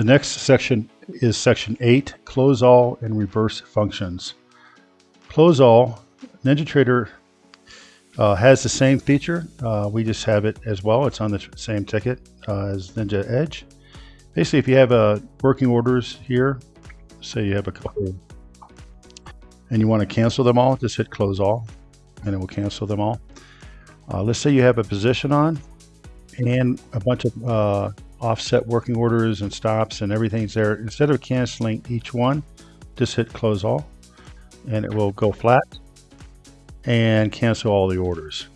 The next section is section 8, close all and reverse functions. Close all, NinjaTrader uh, has the same feature. Uh, we just have it as well. It's on the same ticket uh, as Ninja Edge. Basically, if you have uh, working orders here, say you have a couple, and you want to cancel them all, just hit close all, and it will cancel them all. Uh, let's say you have a position on and a bunch of uh, offset working orders and stops and everything's there. Instead of canceling each one, just hit close all and it will go flat and cancel all the orders.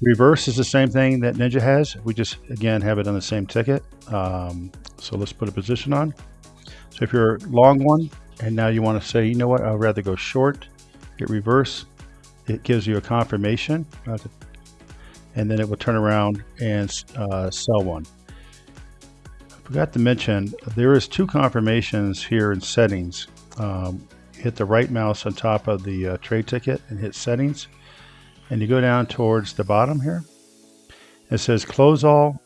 Reverse is the same thing that Ninja has. We just, again, have it on the same ticket. Um, so let's put a position on. So if you're a long one and now you want to say, you know what, I'd rather go short, hit reverse. It gives you a confirmation and then it will turn around and uh, sell one. I forgot to mention, there is two confirmations here in settings. Um, hit the right mouse on top of the uh, trade ticket and hit settings. And you go down towards the bottom here. It says close all,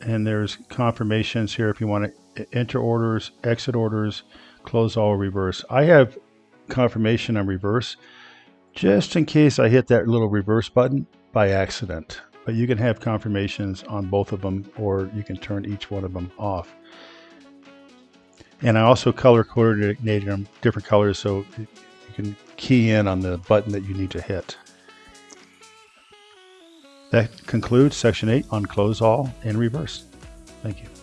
and there's confirmations here if you want to enter orders, exit orders, close all, reverse. I have confirmation on reverse just in case I hit that little reverse button by accident. But you can have confirmations on both of them or you can turn each one of them off. And I also color coordinated them different colors so you can key in on the button that you need to hit. That concludes section 8 on close all and reverse. Thank you.